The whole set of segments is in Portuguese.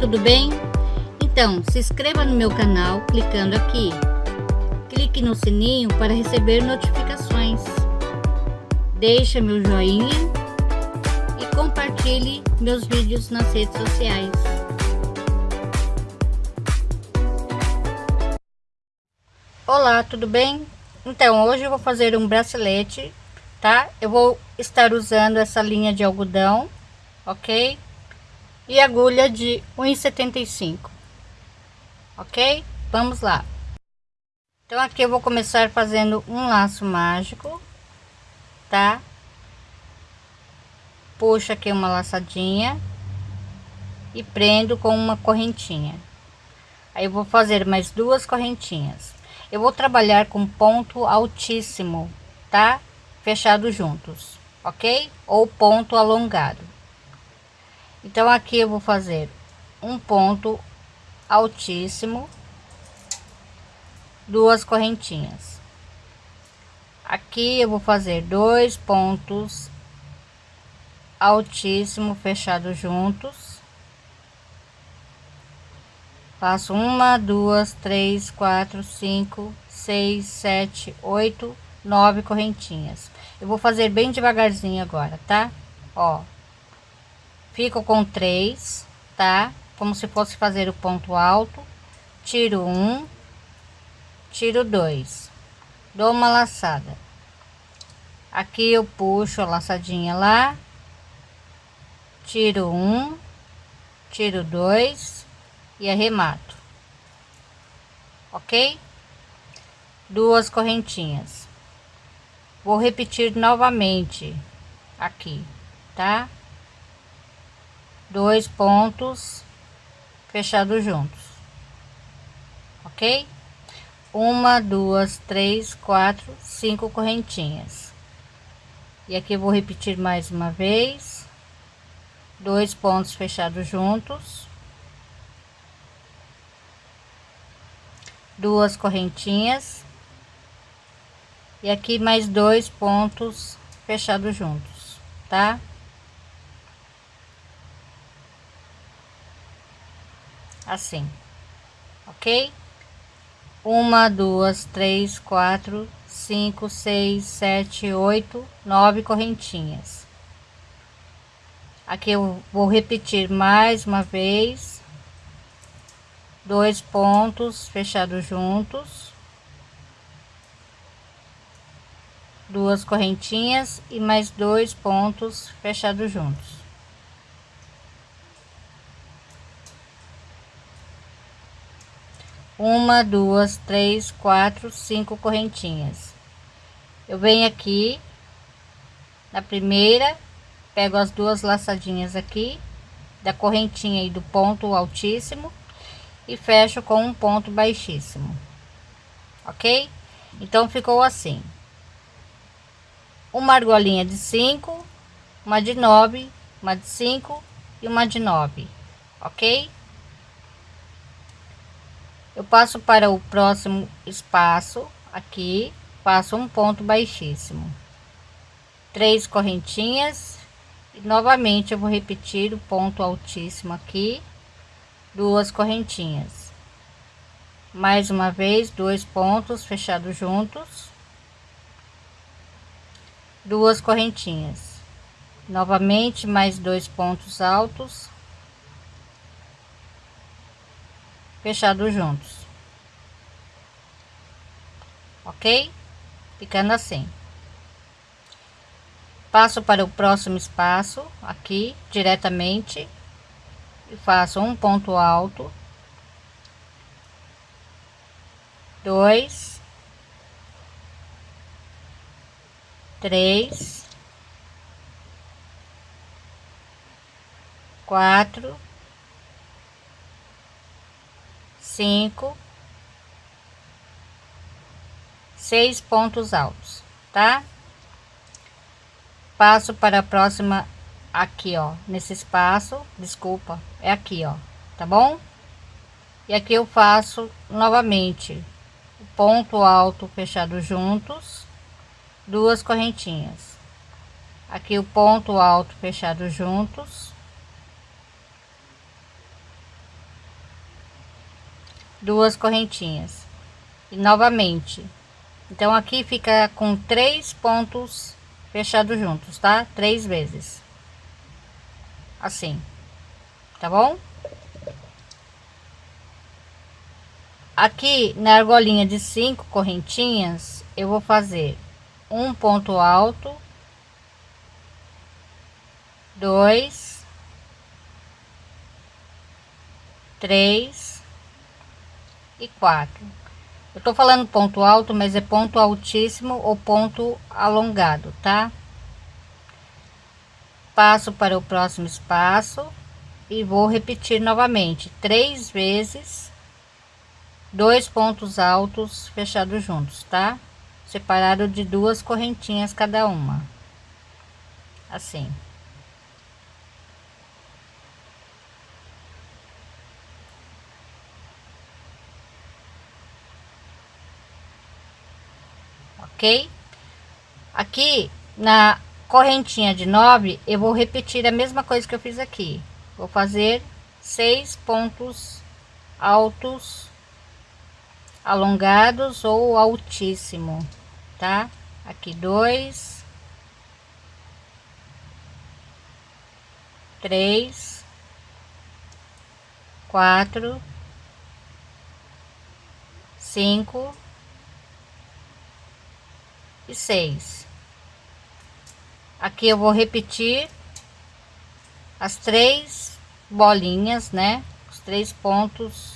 tudo bem? Então, se inscreva no meu canal clicando aqui. Clique no sininho para receber notificações. Deixe meu joinha e compartilhe meus vídeos nas redes sociais. Olá, tudo bem? Então, hoje eu vou fazer um bracelete, tá? Eu vou estar usando essa linha de algodão, ok? E agulha de 1,75 ok? Vamos lá. Então aqui eu vou começar fazendo um laço mágico tá? Puxo aqui uma laçadinha e prendo com uma correntinha. Aí eu vou fazer mais duas correntinhas. Eu vou trabalhar com ponto altíssimo tá? Fechado juntos ok? Ou ponto alongado então aqui eu vou fazer um ponto altíssimo duas correntinhas. Aqui eu vou fazer dois pontos altíssimo fechado juntos. Faço uma duas três quatro cinco seis sete oito nove correntinhas. Eu vou fazer bem devagarzinho agora tá? Ó fico com três tá? Como se fosse fazer o ponto alto. Tiro um tiro dois. Dou uma laçada. Aqui eu puxo a laçadinha lá. Tiro um tiro dois e arremato. Ok? Duas correntinhas. Vou repetir novamente aqui tá dois pontos fechados juntos. Ok? Uma duas três quatro cinco correntinhas. E aqui vou repetir mais uma vez. Dois pontos fechados juntos. Duas correntinhas. E aqui mais dois pontos fechados juntos tá assim, ok? Uma, duas, três, quatro, cinco, seis, sete, oito, nove correntinhas. Aqui eu vou repetir mais uma vez, dois pontos fechados juntos, duas correntinhas e mais dois pontos fechados juntos. Uma duas três quatro cinco correntinhas. Eu venho aqui na primeira pego as duas laçadinhas aqui da correntinha e do ponto altíssimo e fecho com um ponto baixíssimo. Ok? Então ficou assim. Uma argolinha de cinco uma de nove uma de cinco e uma de nove. Ok eu passo para o próximo espaço aqui faço um ponto baixíssimo. Três correntinhas e novamente eu vou repetir o ponto altíssimo aqui duas correntinhas. Mais uma vez dois pontos fechados juntos duas correntinhas. Novamente mais dois pontos altos fechados juntos. Ok? Ficando assim. Passo para o próximo espaço aqui diretamente e faço um ponto alto. Dois. Três. Quatro cinco, seis pontos altos, tá? Passo para a próxima aqui, ó, nesse espaço, desculpa, é aqui, ó, tá bom? E aqui eu faço novamente ponto alto fechado juntos, duas correntinhas. Aqui o ponto alto fechado juntos, duas correntinhas. E novamente então aqui fica com três pontos fechados juntos tá? Três vezes. Assim tá bom? Aqui na argolinha de cinco correntinhas eu vou fazer um ponto alto dois três e quatro. Eu tô falando ponto alto mas é ponto altíssimo ou ponto alongado tá? Passo para o próximo espaço e vou repetir novamente. Três vezes dois pontos altos fechados juntos tá? Separado de duas correntinhas cada uma. Assim ok? Aqui na correntinha de nove eu vou repetir a mesma coisa que eu fiz aqui. Vou fazer seis pontos altos alongados ou altíssimo tá? Aqui dois três quatro cinco e seis. Aqui eu vou repetir as três bolinhas né? Os três pontos.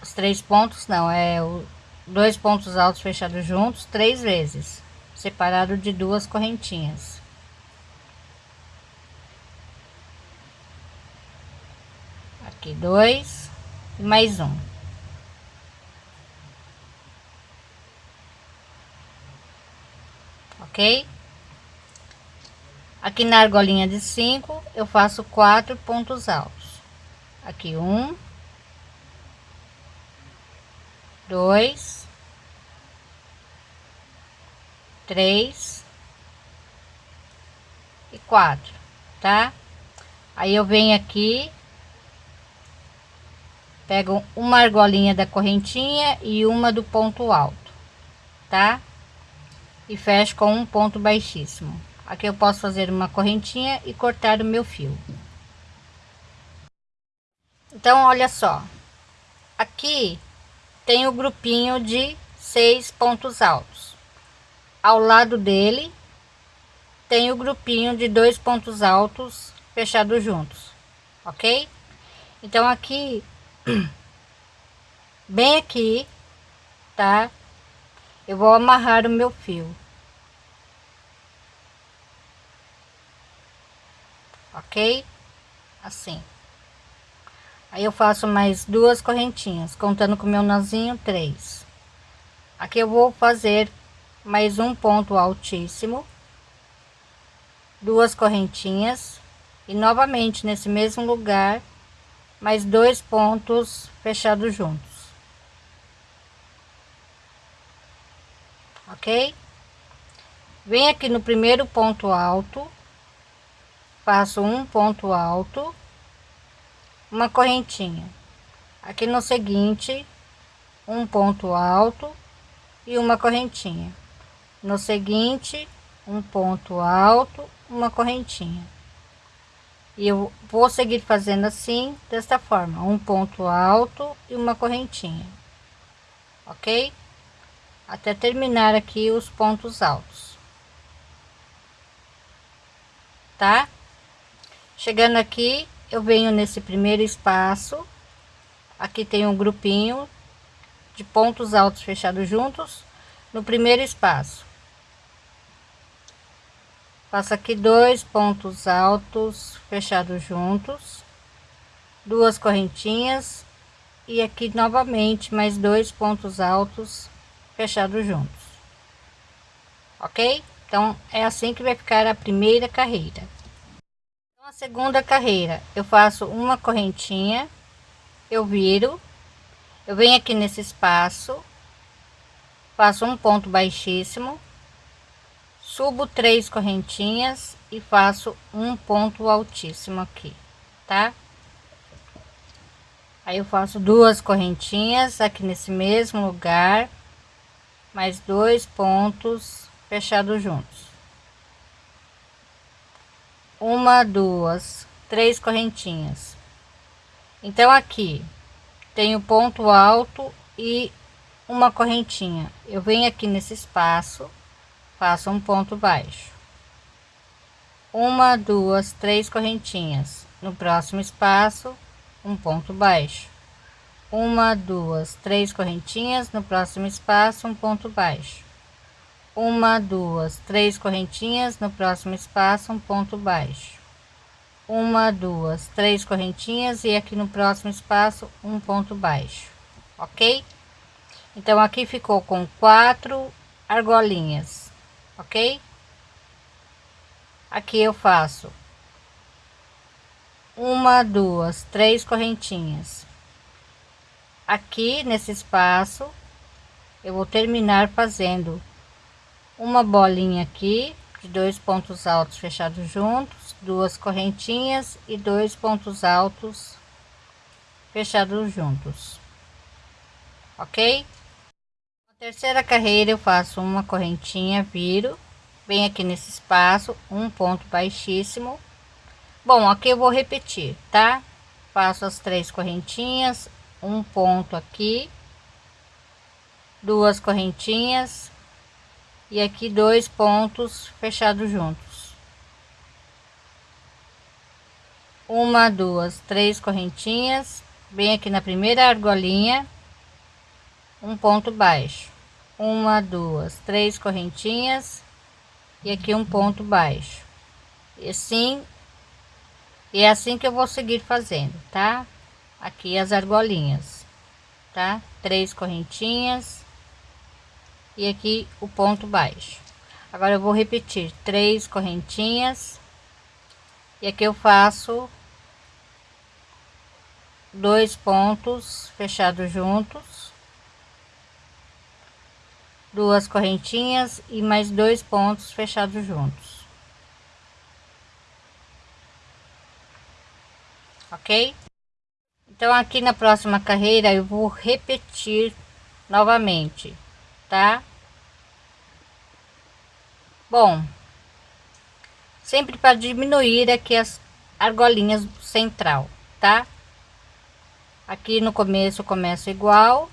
Os três pontos não é o dois pontos altos fechados juntos três vezes separado de duas correntinhas. Aqui dois e mais um ok? Aqui na argolinha de cinco, eu faço quatro pontos altos. Aqui um, dois, três e quatro, tá? Aí eu venho aqui, pego uma argolinha da correntinha e uma do ponto alto, tá? E fecho com um ponto baixíssimo. Aqui eu posso fazer uma correntinha e cortar o meu fio. Então olha só. Aqui tem o grupinho de seis pontos altos. Ao lado dele tem o grupinho de dois pontos altos fechados juntos ok? Então aqui bem aqui tá eu vou amarrar o meu fio. Ok? Assim. Aí eu faço mais duas correntinhas contando com meu nozinho três. Aqui eu vou fazer mais um ponto altíssimo. Duas correntinhas. E novamente nesse mesmo lugar mais dois pontos fechados juntos ok? Vem aqui no primeiro ponto alto, faço um ponto alto, uma correntinha. Aqui no seguinte, um ponto alto e uma correntinha. No seguinte, um ponto alto, uma correntinha. E eu vou seguir fazendo assim, desta forma, um ponto alto e uma correntinha. Ok? Até terminar aqui os pontos altos. Tá? Chegando aqui eu venho nesse primeiro espaço. Aqui tem um grupinho de pontos altos fechados juntos. No primeiro espaço. Faço aqui dois pontos altos fechados juntos. Duas correntinhas. E aqui novamente mais dois pontos altos fechados juntos. Ok? Então é assim que vai ficar a primeira carreira. Então, a segunda carreira eu faço uma correntinha eu viro eu venho aqui nesse espaço faço um ponto baixíssimo subo três correntinhas e faço um ponto altíssimo aqui tá? Aí eu faço duas correntinhas aqui nesse mesmo lugar mais dois pontos fechados juntos. Uma duas três correntinhas. Então aqui tem o ponto alto e uma correntinha. Eu venho aqui nesse espaço faço um ponto baixo. Uma duas três correntinhas. No próximo espaço um ponto baixo uma duas três correntinhas no próximo espaço um ponto baixo. Uma duas três correntinhas no próximo espaço um ponto baixo. Uma duas três correntinhas e aqui no próximo espaço um ponto baixo. Ok? Então aqui ficou com quatro argolinhas. Ok? Aqui eu faço uma duas três correntinhas aqui nesse espaço eu vou terminar fazendo uma bolinha aqui de dois pontos altos fechados juntos duas correntinhas e dois pontos altos fechados juntos. Ok? Na terceira carreira eu faço uma correntinha viro bem aqui nesse espaço um ponto baixíssimo. Bom, aqui eu vou repetir, tá? Faço as três correntinhas, um ponto aqui, duas correntinhas e aqui dois pontos fechados juntos. Uma, duas, três correntinhas, bem aqui na primeira argolinha, um ponto baixo. Uma, duas, três correntinhas e aqui um ponto baixo. E assim e é assim que eu vou seguir fazendo, tá? Aqui as argolinhas, tá? Três correntinhas e aqui o ponto baixo. Agora eu vou repetir três correntinhas e aqui eu faço dois pontos fechados juntos, duas correntinhas e mais dois pontos fechados juntos. ok? Então aqui na próxima carreira eu vou repetir novamente, tá? Bom, sempre para diminuir aqui as argolinhas central, tá? Aqui no começo eu começo igual,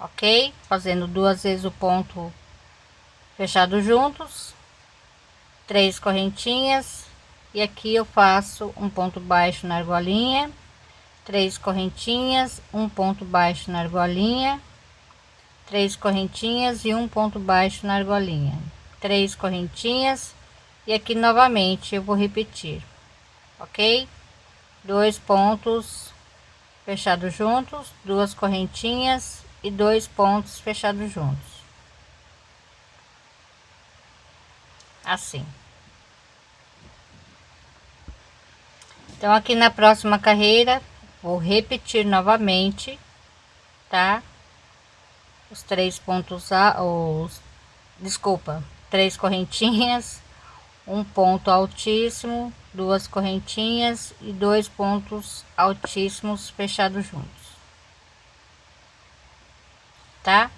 ok? Fazendo duas vezes o ponto fechado juntos, três correntinhas e aqui eu faço um ponto baixo na argolinha três correntinhas um ponto baixo na argolinha três correntinhas e um ponto baixo na argolinha. Três correntinhas e aqui novamente eu vou repetir ok? Dois pontos fechados juntos duas correntinhas e dois pontos fechados juntos. Assim Então, aqui na próxima carreira, vou repetir novamente, tá? Os três pontos, a, os, desculpa, três correntinhas, um ponto altíssimo, duas correntinhas e dois pontos altíssimos fechados juntos, tá?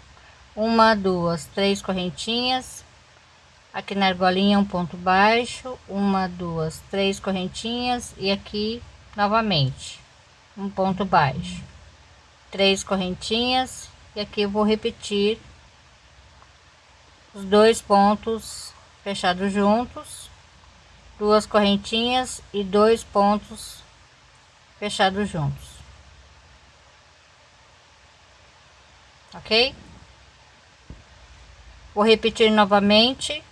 Uma, duas, três correntinhas, aqui na argolinha um ponto baixo uma duas três correntinhas e aqui novamente um ponto baixo. Três correntinhas e aqui vou repetir os dois pontos fechados juntos duas correntinhas e dois pontos fechados juntos. Ok? Vou repetir novamente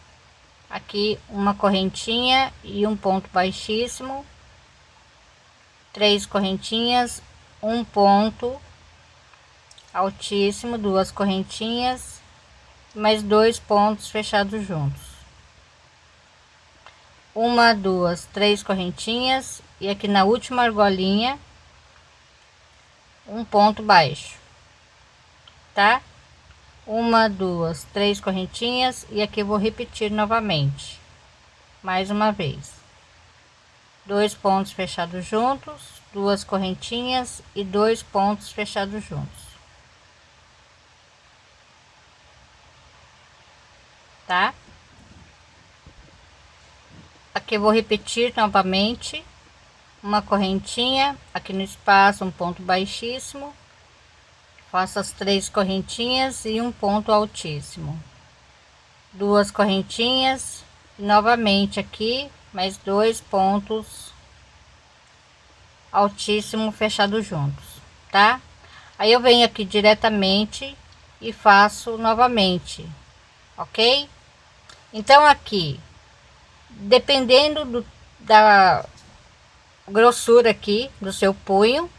aqui uma correntinha e um ponto baixíssimo. Três correntinhas um ponto altíssimo duas correntinhas mais dois pontos fechados juntos. Uma duas três correntinhas e aqui na última argolinha um ponto baixo tá uma duas três correntinhas e aqui vou repetir novamente. Mais uma vez. Dois pontos fechados juntos duas correntinhas e dois pontos fechados juntos. Tá? Aqui vou repetir novamente. Uma correntinha aqui no espaço um ponto baixíssimo faço as três correntinhas e um ponto altíssimo. Duas correntinhas novamente aqui mais dois pontos altíssimo fechado juntos tá? Aí eu venho aqui diretamente e faço novamente ok? Então aqui dependendo do, da grossura aqui do seu punho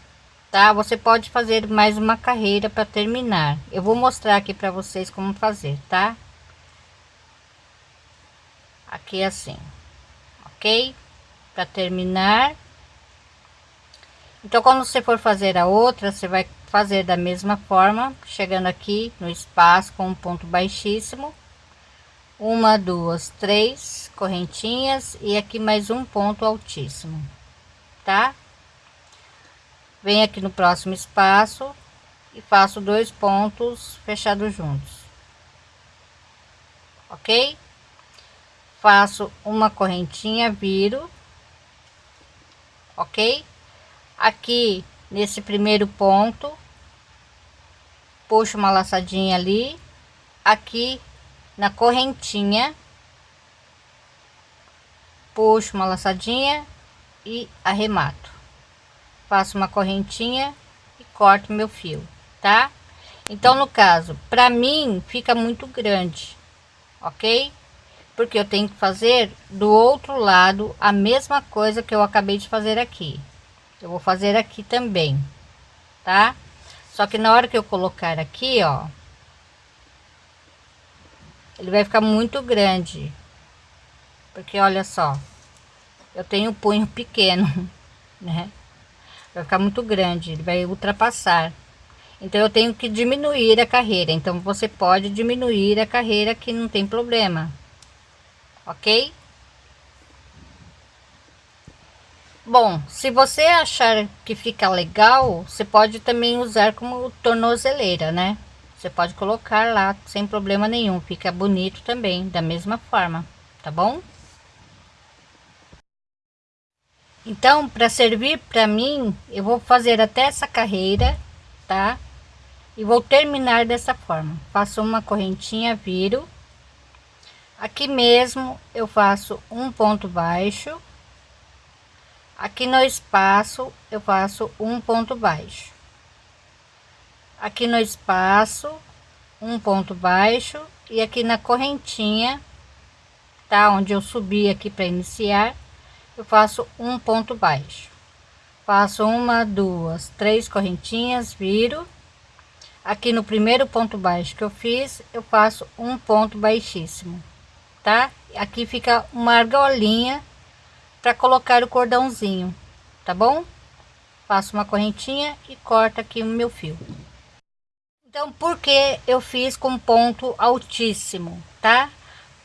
tá? Você pode fazer mais uma carreira para terminar. Eu vou mostrar aqui para vocês como fazer tá? Aqui assim ok? Para terminar. Então quando você for fazer a outra você vai fazer da mesma forma chegando aqui no espaço com um ponto baixíssimo. Uma duas três correntinhas e aqui mais um ponto altíssimo tá vem aqui no próximo espaço e faço dois pontos fechados juntos. Ok? Faço uma correntinha viro. Ok? Aqui nesse primeiro ponto puxo uma laçadinha ali. Aqui na correntinha puxo uma laçadinha e arremato faço uma correntinha e corto meu fio tá? Então no caso para mim fica muito grande ok? Porque eu tenho que fazer do outro lado a mesma coisa que eu acabei de fazer aqui. Eu vou fazer aqui também tá? Só que na hora que eu colocar aqui ó ele vai ficar muito grande. Porque olha só eu tenho um punho pequeno né vai ficar muito grande ele vai ultrapassar. Então eu tenho que diminuir a carreira. Então você pode diminuir a carreira que não tem problema. Ok? Bom se você achar que fica legal você pode também usar como tornozeleira né? Você pode colocar lá sem problema nenhum. Fica bonito também da mesma forma. Tá bom então para servir para mim eu vou fazer até essa carreira tá? E vou terminar dessa forma. Faço uma correntinha viro. Aqui mesmo eu faço um ponto baixo. Aqui no espaço eu faço um ponto baixo. Aqui no espaço um ponto baixo. E aqui na correntinha tá? Onde eu subi aqui para iniciar eu faço um ponto baixo. Faço uma duas três correntinhas viro. Aqui no primeiro ponto baixo que eu fiz eu faço um ponto baixíssimo tá? Aqui fica uma argolinha para colocar o cordãozinho tá bom? Faço uma correntinha e corta aqui o meu fio. Então, por que eu fiz com ponto altíssimo, tá?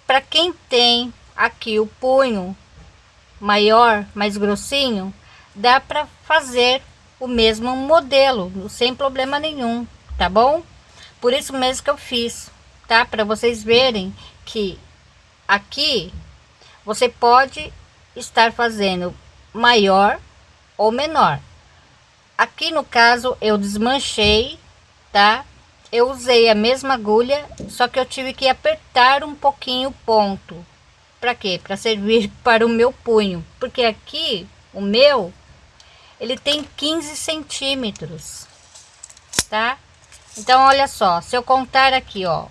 Para quem tem aqui o punho maior, mais grossinho, dá para fazer o mesmo modelo, sem problema nenhum, tá bom? Por isso mesmo que eu fiz, tá? Para vocês verem que aqui você pode estar fazendo maior ou menor. Aqui no caso eu desmanchei, tá? eu usei a mesma agulha, só que eu tive que apertar um pouquinho o ponto. Para quê? Para servir para o meu punho. Porque aqui, o meu, ele tem 15 centímetros, tá? Então, olha só, se eu contar aqui, ó,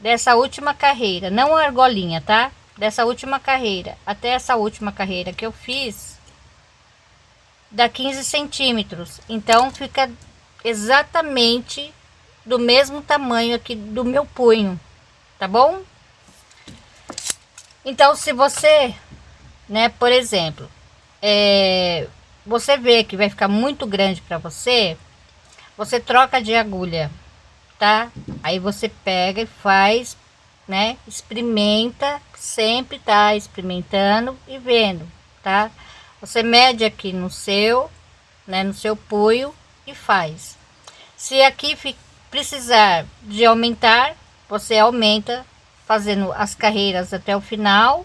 dessa última carreira, não a argolinha, tá? Dessa última carreira até essa última carreira que eu fiz, dá 15 centímetros. Então, fica exatamente do mesmo tamanho aqui do meu punho, tá bom? Então, se você, né, por exemplo, é, você vê que vai ficar muito grande para você, você troca de agulha, tá? Aí você pega e faz, né, experimenta, sempre tá experimentando e vendo, tá? Você mede aqui no seu, né, no seu punho e faz. Se aqui precisar de aumentar, você aumenta fazendo as carreiras até o final.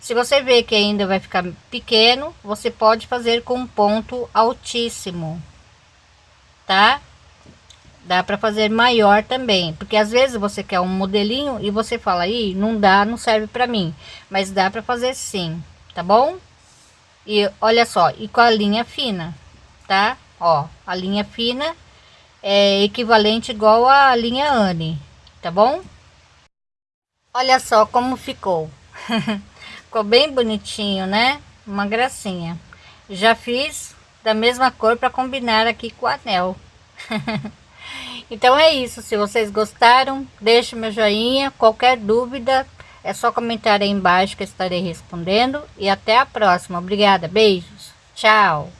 Se você vê que ainda vai ficar pequeno, você pode fazer com um ponto altíssimo, tá? Dá para fazer maior também, porque às vezes você quer um modelinho e você fala aí, não dá, não serve para mim, mas dá para fazer sim, tá bom? E olha só, e com a linha fina, tá? Ó, a linha fina é equivalente igual a linha Anne, tá bom? Olha só como ficou. ficou bem bonitinho, né? Uma gracinha. Já fiz da mesma cor para combinar aqui com o anel. então é isso. Se vocês gostaram, deixe meu joinha. Qualquer dúvida, é só comentar aí embaixo que estarei respondendo. E até a próxima. Obrigada. Beijos. Tchau.